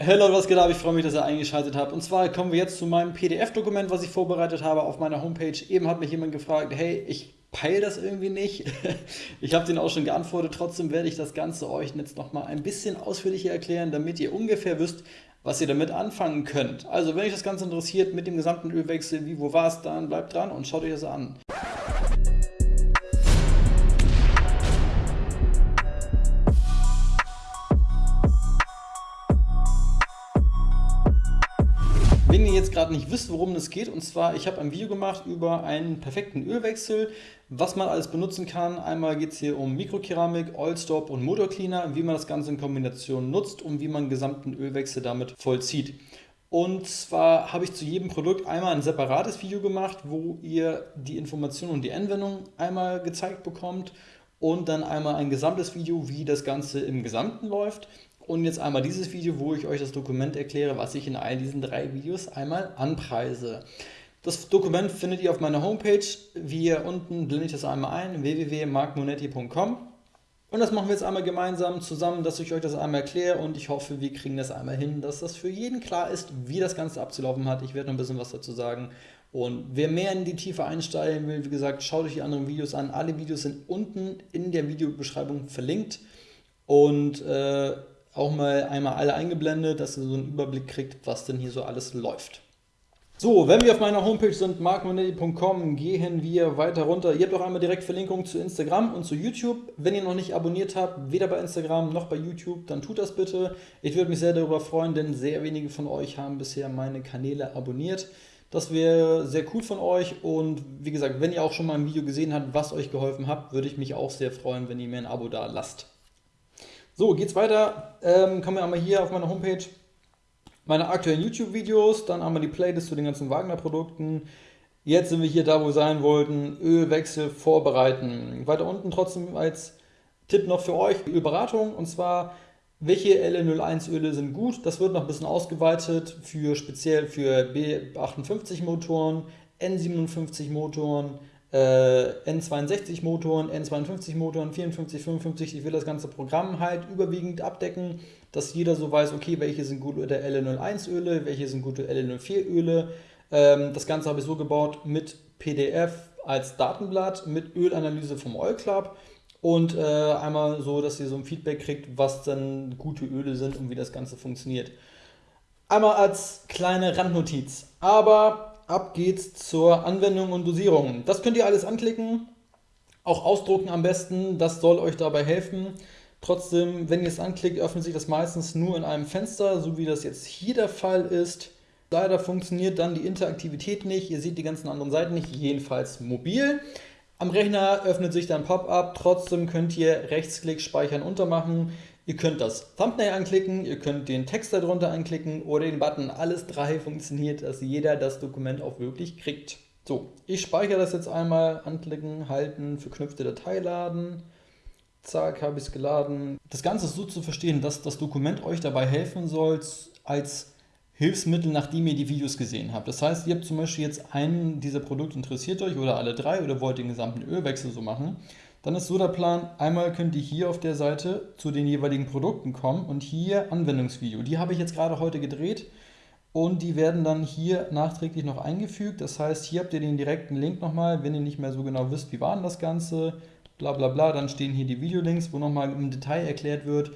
Hey Leute, was geht ab? Ich freue mich, dass ihr eingeschaltet habt. Und zwar kommen wir jetzt zu meinem PDF-Dokument, was ich vorbereitet habe auf meiner Homepage. Eben hat mich jemand gefragt, hey, ich peile das irgendwie nicht. Ich habe den auch schon geantwortet. Trotzdem werde ich das Ganze euch jetzt nochmal ein bisschen ausführlicher erklären, damit ihr ungefähr wisst, was ihr damit anfangen könnt. Also, wenn euch das Ganze interessiert mit dem gesamten Ölwechsel, wie, wo war es dann, bleibt dran und schaut euch das an. Jetzt gerade nicht wisst, worum es geht, und zwar, ich habe ein Video gemacht über einen perfekten Ölwechsel, was man alles benutzen kann. Einmal geht es hier um Mikrokeramik, Oilstop und Motorcleaner, wie man das Ganze in Kombination nutzt und wie man einen gesamten Ölwechsel damit vollzieht. Und zwar habe ich zu jedem Produkt einmal ein separates Video gemacht, wo ihr die Informationen und die Anwendung einmal gezeigt bekommt und dann einmal ein gesamtes Video, wie das Ganze im Gesamten läuft und jetzt einmal dieses Video, wo ich euch das Dokument erkläre, was ich in all diesen drei Videos einmal anpreise. Das Dokument findet ihr auf meiner Homepage. Hier unten blende ich das einmal ein, www.markmonetti.com. Und das machen wir jetzt einmal gemeinsam zusammen, dass ich euch das einmal erkläre und ich hoffe, wir kriegen das einmal hin, dass das für jeden klar ist, wie das Ganze abzulaufen hat. Ich werde noch ein bisschen was dazu sagen. Und wer mehr in die Tiefe einsteigen will, wie gesagt, schaut euch die anderen Videos an. Alle Videos sind unten in der Videobeschreibung verlinkt. Und äh, auch mal einmal alle eingeblendet, dass ihr so einen Überblick kriegt, was denn hier so alles läuft. So, wenn wir auf meiner Homepage sind, markmonetti.com, gehen wir weiter runter. Ihr habt auch einmal direkt Verlinkungen zu Instagram und zu YouTube. Wenn ihr noch nicht abonniert habt, weder bei Instagram noch bei YouTube, dann tut das bitte. Ich würde mich sehr darüber freuen, denn sehr wenige von euch haben bisher meine Kanäle abonniert. Das wäre sehr cool von euch und wie gesagt, wenn ihr auch schon mal ein Video gesehen habt, was euch geholfen hat, würde ich mich auch sehr freuen, wenn ihr mir ein Abo da lasst. So, geht's weiter. Ähm, kommen wir einmal hier auf meine Homepage. Meine aktuellen YouTube-Videos, dann einmal die Playlist zu den ganzen Wagner-Produkten. Jetzt sind wir hier da, wo wir sein wollten. Ölwechsel vorbereiten. Weiter unten trotzdem als Tipp noch für euch Ölberatung. Und zwar, welche LN01-Öle sind gut? Das wird noch ein bisschen ausgeweitet für speziell für B58-Motoren, N57-Motoren, äh, N62 Motoren, N52 Motoren, 54, 55. Ich will das ganze Programm halt überwiegend abdecken, dass jeder so weiß, okay, welche sind gute LN01 Öle, welche sind gute LN04 Öle. Ähm, das Ganze habe ich so gebaut mit PDF als Datenblatt, mit Ölanalyse vom Oil Club und äh, einmal so, dass ihr so ein Feedback kriegt, was dann gute Öle sind und wie das Ganze funktioniert. Einmal als kleine Randnotiz. Aber ab geht's zur Anwendung und Dosierung. Das könnt ihr alles anklicken, auch ausdrucken am besten, das soll euch dabei helfen. Trotzdem, wenn ihr es anklickt, öffnet sich das meistens nur in einem Fenster, so wie das jetzt hier der Fall ist. Leider funktioniert dann die Interaktivität nicht, ihr seht die ganzen anderen Seiten nicht, jedenfalls mobil. Am Rechner öffnet sich dann Pop-up, trotzdem könnt ihr Rechtsklick Speichern untermachen. Ihr könnt das Thumbnail anklicken, ihr könnt den Text darunter anklicken oder den Button. Alles drei funktioniert, dass jeder das Dokument auch wirklich kriegt. So, ich speichere das jetzt einmal, anklicken, halten, verknüpfte Datei laden. Zack, habe ich es geladen. Das Ganze ist so zu verstehen, dass das Dokument euch dabei helfen soll, als Hilfsmittel, nachdem ihr die Videos gesehen habt. Das heißt, ihr habt zum Beispiel jetzt einen dieser Produkte interessiert euch oder alle drei oder wollt den gesamten Ölwechsel so machen dann ist so der Plan, einmal könnt ihr hier auf der Seite zu den jeweiligen Produkten kommen und hier Anwendungsvideo. Die habe ich jetzt gerade heute gedreht und die werden dann hier nachträglich noch eingefügt. Das heißt, hier habt ihr den direkten Link nochmal, wenn ihr nicht mehr so genau wisst, wie war denn das Ganze, bla bla bla, dann stehen hier die Videolinks, wo nochmal im Detail erklärt wird,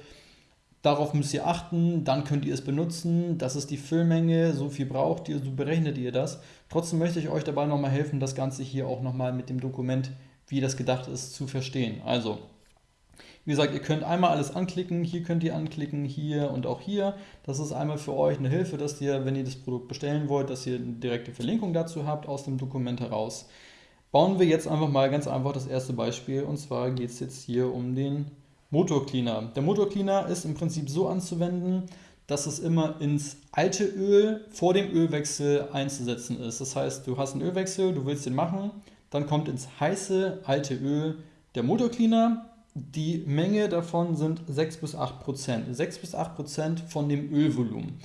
Darauf müsst ihr achten, dann könnt ihr es benutzen. Das ist die Füllmenge, so viel braucht ihr, so berechnet ihr das. Trotzdem möchte ich euch dabei nochmal helfen, das Ganze hier auch nochmal mit dem Dokument wie das gedacht ist, zu verstehen. Also, wie gesagt, ihr könnt einmal alles anklicken, hier könnt ihr anklicken, hier und auch hier. Das ist einmal für euch eine Hilfe, dass ihr, wenn ihr das Produkt bestellen wollt, dass ihr eine direkte Verlinkung dazu habt aus dem Dokument heraus. Bauen wir jetzt einfach mal ganz einfach das erste Beispiel und zwar geht es jetzt hier um den Motorcleaner. Der Motorcleaner ist im Prinzip so anzuwenden, dass es immer ins alte Öl vor dem Ölwechsel einzusetzen ist. Das heißt, du hast einen Ölwechsel, du willst den machen, dann kommt ins heiße alte Öl der Motorcleaner. Die Menge davon sind 6 bis 8 Prozent. 6 bis 8 Prozent von dem Ölvolumen.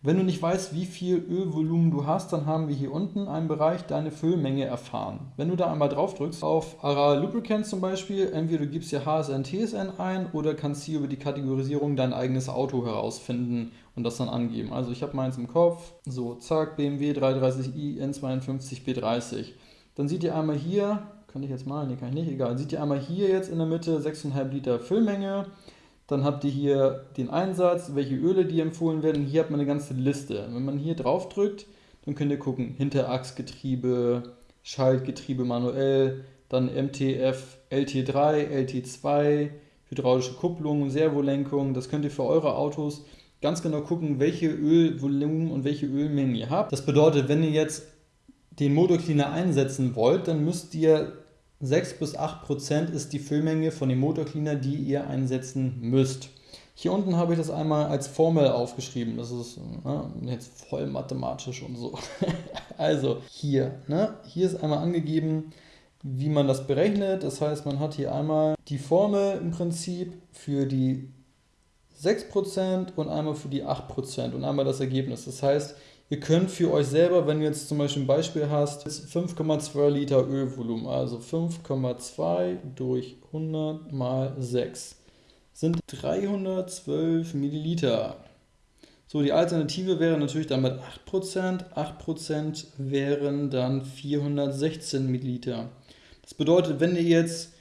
Wenn du nicht weißt, wie viel Ölvolumen du hast, dann haben wir hier unten einen Bereich Deine Füllmenge erfahren. Wenn du da einmal drauf drückst, auf Aral Lubricant zum Beispiel, entweder du gibst hier HSN, TSN ein oder kannst hier über die Kategorisierung dein eigenes Auto herausfinden und das dann angeben. Also ich habe meins im Kopf, so zack, BMW 330i N52 B30. Dann seht ihr einmal hier, kann ich jetzt malen, nee, kann ich nicht, egal, seht ihr einmal hier jetzt in der Mitte 6,5 Liter Füllmenge dann habt ihr hier den Einsatz, welche Öle die empfohlen werden. Hier hat man eine ganze Liste. Wenn man hier drauf drückt, dann könnt ihr gucken, Hinterachsgetriebe, Schaltgetriebe manuell, dann MTF LT3, LT2, hydraulische Kupplung, Servolenkung. Das könnt ihr für eure Autos ganz genau gucken, welche Ölvolumen und welche Ölmengen ihr habt. Das bedeutet, wenn ihr jetzt den Motorcleaner einsetzen wollt, dann müsst ihr 6 bis 8 Prozent ist die Füllmenge von dem Motorcleaner, die ihr einsetzen müsst. Hier unten habe ich das einmal als Formel aufgeschrieben. Das ist ne, jetzt voll mathematisch und so. also hier, ne, hier ist einmal angegeben, wie man das berechnet. Das heißt, man hat hier einmal die Formel im Prinzip für die 6% und einmal für die 8% und einmal das Ergebnis. Das heißt, Ihr könnt für euch selber, wenn du jetzt zum Beispiel ein Beispiel hast, 5,2 Liter Ölvolumen, also 5,2 durch 100 mal 6 sind 312 Milliliter. So, die Alternative wäre natürlich dann mit 8%. 8% wären dann 416 Milliliter. Das bedeutet, wenn ihr jetzt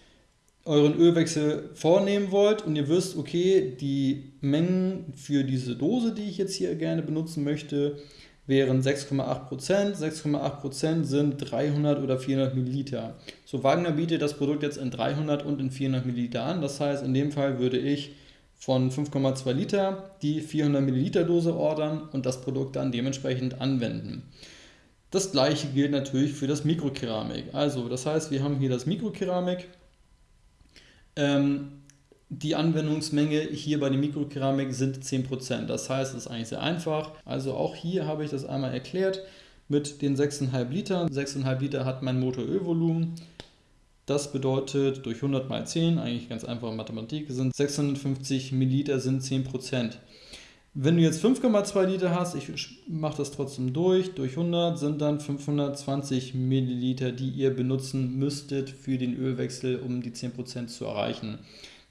euren Ölwechsel vornehmen wollt und ihr wisst, okay, die Mengen für diese Dose, die ich jetzt hier gerne benutzen möchte, wären 6,8%. 6,8% sind 300 oder 400 Milliliter. So, Wagner bietet das Produkt jetzt in 300 und in 400 Milliliter an. Das heißt, in dem Fall würde ich von 5,2 Liter die 400 Milliliter Dose ordern und das Produkt dann dementsprechend anwenden. Das gleiche gilt natürlich für das Mikrokeramik. Also, das heißt, wir haben hier das Mikrokeramik. Ähm, die Anwendungsmenge hier bei der Mikrokeramik sind 10%. Das heißt, es ist eigentlich sehr einfach. Also auch hier habe ich das einmal erklärt mit den 6,5 Liter. 6,5 Liter hat mein Motorölvolumen. Das bedeutet durch 100 mal 10, eigentlich ganz einfache Mathematik, sind 650 Milliliter sind 10%. Wenn du jetzt 5,2 Liter hast, ich mache das trotzdem durch, durch 100 sind dann 520 Milliliter, die ihr benutzen müsstet für den Ölwechsel, um die 10% zu erreichen.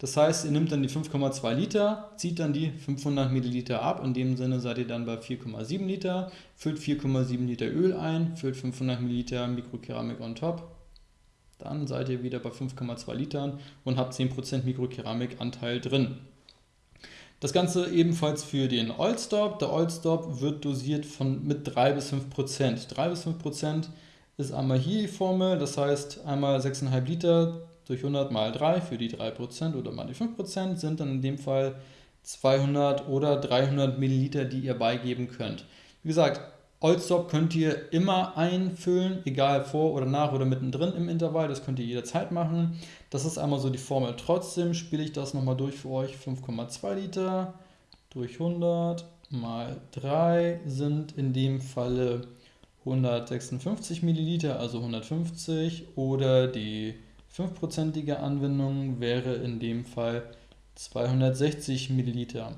Das heißt, ihr nehmt dann die 5,2 Liter, zieht dann die 500 Milliliter ab. In dem Sinne seid ihr dann bei 4,7 Liter, füllt 4,7 Liter Öl ein, füllt 500 Milliliter Mikrokeramik on top. Dann seid ihr wieder bei 5,2 Litern und habt 10% Mikrokeraمیkanteil drin. Das Ganze ebenfalls für den Oil Stop. Der Oil Stop wird dosiert von, mit 3 bis 5% 3 bis 5% ist einmal hier die Formel, das heißt einmal 6,5 Liter durch 100 mal 3 für die 3% oder mal die 5% sind dann in dem Fall 200 oder 300 Milliliter, die ihr beigeben könnt. Wie gesagt, Oldstop könnt ihr immer einfüllen, egal vor oder nach oder mittendrin im Intervall, das könnt ihr jederzeit machen. Das ist einmal so die Formel. Trotzdem spiele ich das nochmal durch für euch. 5,2 Liter durch 100 mal 3 sind in dem Falle 156 Milliliter, also 150 oder die 5%ige Anwendung wäre in dem Fall 260 Milliliter.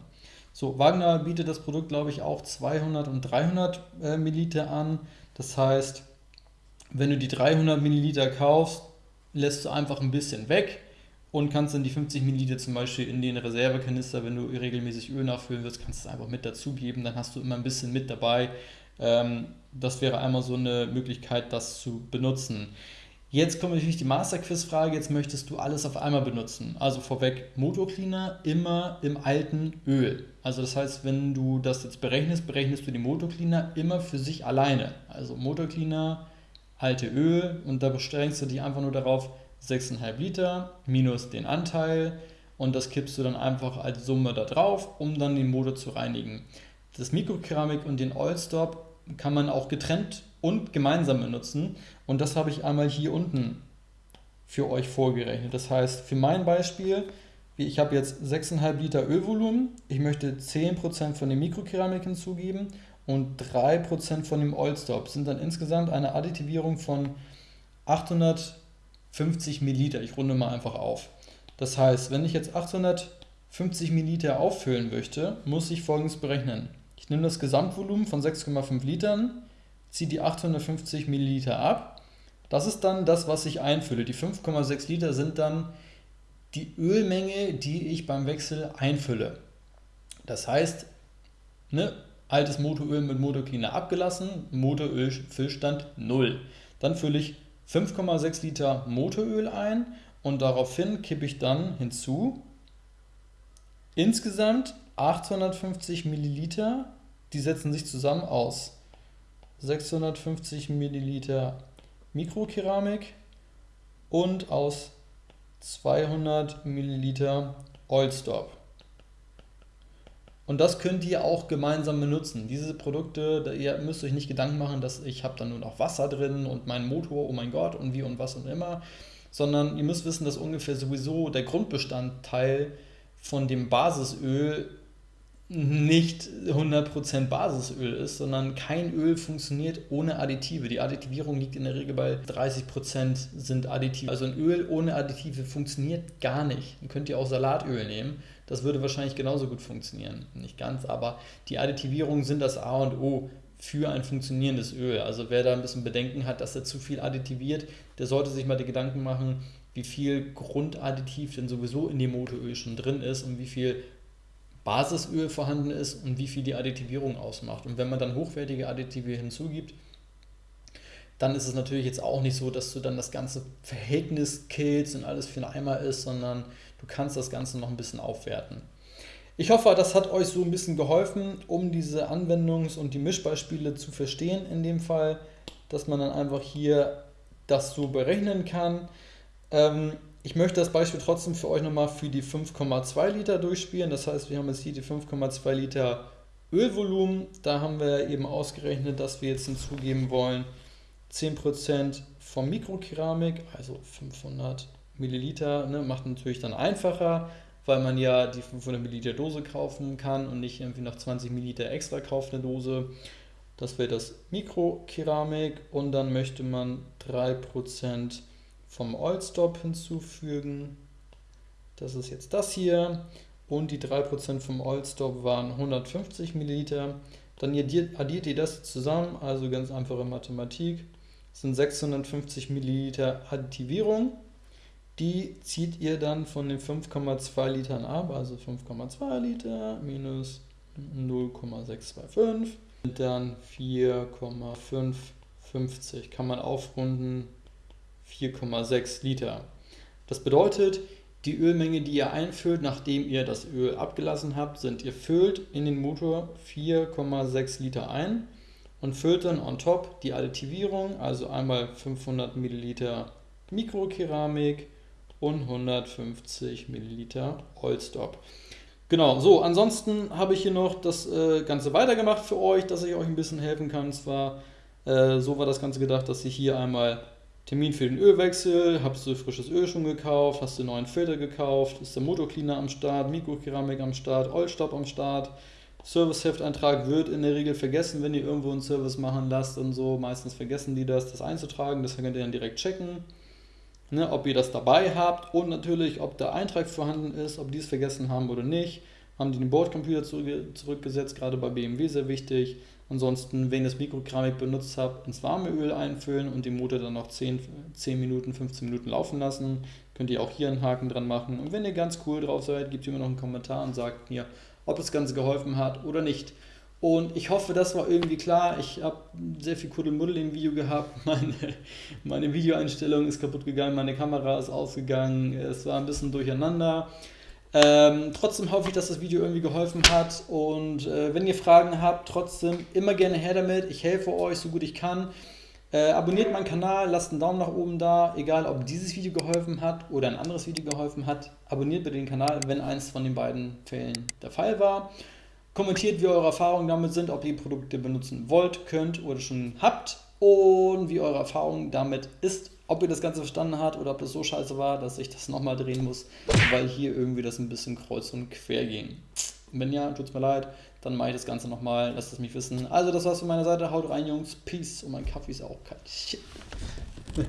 So, Wagner bietet das Produkt, glaube ich, auch 200 und 300 äh, Milliliter an. Das heißt, wenn du die 300 Milliliter kaufst, lässt du einfach ein bisschen weg und kannst dann die 50 Milliliter zum Beispiel in den Reservekanister, wenn du regelmäßig Öl nachfüllen willst, kannst du es einfach mit dazugeben. Dann hast du immer ein bisschen mit dabei. Ähm, das wäre einmal so eine Möglichkeit, das zu benutzen. Jetzt kommt natürlich die Master-Quiz-Frage. Jetzt möchtest du alles auf einmal benutzen. Also vorweg, Motorcleaner immer im alten Öl. Also das heißt, wenn du das jetzt berechnest, berechnest du den Motorcleaner immer für sich alleine. Also Motorcleaner, alte Öl und da beschränkst du dich einfach nur darauf, 6,5 Liter minus den Anteil und das kippst du dann einfach als Summe da drauf, um dann den Motor zu reinigen. Das Mikrokeramik und den Oil Stop kann man auch getrennt und gemeinsam benutzen. Und das habe ich einmal hier unten für euch vorgerechnet. Das heißt, für mein Beispiel, ich habe jetzt 6,5 Liter Ölvolumen, ich möchte 10% von dem Mikrokeramik hinzugeben und 3% von dem Oilstop. Sind dann insgesamt eine Additivierung von 850 Milliliter. Ich runde mal einfach auf. Das heißt, wenn ich jetzt 850 Milliliter auffüllen möchte, muss ich folgendes berechnen. Ich nehme das Gesamtvolumen von 6,5 Litern, ziehe die 850 Milliliter ab. Das ist dann das, was ich einfülle. Die 5,6 Liter sind dann die Ölmenge, die ich beim Wechsel einfülle. Das heißt, ne, altes Motoröl mit Motorcleaner abgelassen, Motorölfüllstand 0. Dann fülle ich 5,6 Liter Motoröl ein und daraufhin kippe ich dann hinzu insgesamt 850 Milliliter, die setzen sich zusammen aus 650 Milliliter Mikrokeramik und aus 200 Milliliter Oilstop. Und das könnt ihr auch gemeinsam benutzen. Diese Produkte, ihr müsst euch nicht Gedanken machen, dass ich habe da nur noch Wasser drin und mein Motor, oh mein Gott, und wie und was und immer, sondern ihr müsst wissen, dass ungefähr sowieso der Grundbestandteil von dem Basisöl nicht 100% Basisöl ist, sondern kein Öl funktioniert ohne Additive. Die Additivierung liegt in der Regel bei 30% sind Additive. Also ein Öl ohne Additive funktioniert gar nicht. Dann könnt ihr auch Salatöl nehmen. Das würde wahrscheinlich genauso gut funktionieren. Nicht ganz, aber die Additivierungen sind das A und O für ein funktionierendes Öl. Also wer da ein bisschen Bedenken hat, dass er zu viel additiviert, der sollte sich mal die Gedanken machen, wie viel Grundadditiv denn sowieso in dem Motoröl schon drin ist und wie viel Basisöl vorhanden ist und wie viel die Additivierung ausmacht. Und wenn man dann hochwertige Additive hinzugibt, dann ist es natürlich jetzt auch nicht so, dass du dann das ganze Verhältnis killst und alles für einen Eimer ist, sondern du kannst das Ganze noch ein bisschen aufwerten. Ich hoffe, das hat euch so ein bisschen geholfen, um diese Anwendungs- und die Mischbeispiele zu verstehen in dem Fall, dass man dann einfach hier das so berechnen kann. Ähm, ich möchte das Beispiel trotzdem für euch nochmal für die 5,2 Liter durchspielen. Das heißt, wir haben jetzt hier die 5,2 Liter Ölvolumen. Da haben wir eben ausgerechnet, dass wir jetzt hinzugeben wollen 10% vom Mikrokeramik, also 500 Milliliter. Ne, macht natürlich dann einfacher, weil man ja die 500 Milliliter Dose kaufen kann und nicht irgendwie noch 20 Milliliter extra kauft eine Dose. Das wäre das Mikrokeramik und dann möchte man 3% vom Oilstop hinzufügen. Das ist jetzt das hier. Und die 3% vom Oilstop waren 150 Milliliter. Dann addiert ihr das zusammen, also ganz einfache Mathematik. Das sind 650 Milliliter Additivierung. Die zieht ihr dann von den 5,2 Litern ab, also 5,2 Liter minus 0,625 und dann 4,550. Kann man aufrunden 4,6 Liter. Das bedeutet, die Ölmenge, die ihr einfüllt, nachdem ihr das Öl abgelassen habt, sind, ihr füllt in den Motor 4,6 Liter ein und füllt dann on top die Additivierung, also einmal 500 Milliliter Mikrokeramik und 150 Milliliter Oilstop. Genau, so, ansonsten habe ich hier noch das äh, Ganze weitergemacht für euch, dass ich euch ein bisschen helfen kann. zwar, äh, so war das Ganze gedacht, dass ich hier einmal Termin für den Ölwechsel, hast du frisches Öl schon gekauft, hast du einen neuen Filter gekauft, ist der Motorcleaner am Start, Mikrokeramik am Start, Oilstopp am Start. Serviceheftantrag wird in der Regel vergessen, wenn ihr irgendwo einen Service machen lasst und so. Meistens vergessen die das, das einzutragen. Das könnt ihr dann direkt checken, ne, ob ihr das dabei habt und natürlich, ob der Eintrag vorhanden ist, ob die es vergessen haben oder nicht. Haben die den Bordcomputer zurückgesetzt, gerade bei BMW sehr wichtig. Ansonsten, wenn ihr das Mikrokeramik benutzt habt, ins warme Öl einfüllen und den Motor dann noch 10, 10 Minuten, 15 Minuten laufen lassen. Könnt ihr auch hier einen Haken dran machen. Und wenn ihr ganz cool drauf seid, gebt ihr mir noch einen Kommentar und sagt mir, ob das Ganze geholfen hat oder nicht. Und ich hoffe, das war irgendwie klar. Ich habe sehr viel Kuddelmuddel im Video gehabt. Meine, meine Videoeinstellung ist kaputt gegangen, meine Kamera ist ausgegangen. Es war ein bisschen durcheinander. Ähm, trotzdem hoffe ich, dass das Video irgendwie geholfen hat und äh, wenn ihr Fragen habt, trotzdem immer gerne her damit. Ich helfe euch so gut ich kann. Äh, abonniert meinen Kanal, lasst einen Daumen nach oben da, egal ob dieses Video geholfen hat oder ein anderes Video geholfen hat. Abonniert bitte den Kanal, wenn eins von den beiden Fällen der Fall war. Kommentiert, wie eure Erfahrungen damit sind, ob ihr Produkte benutzen wollt, könnt oder schon habt und wie eure Erfahrung damit ist ob ihr das Ganze verstanden habt oder ob das so scheiße war, dass ich das nochmal drehen muss, weil hier irgendwie das ein bisschen kreuz und quer ging. Wenn ja, tut es mir leid, dann mache ich das Ganze nochmal, lasst es mich wissen. Also das war's von meiner Seite, haut rein Jungs, Peace und mein Kaffee ist auch kalt. Shit.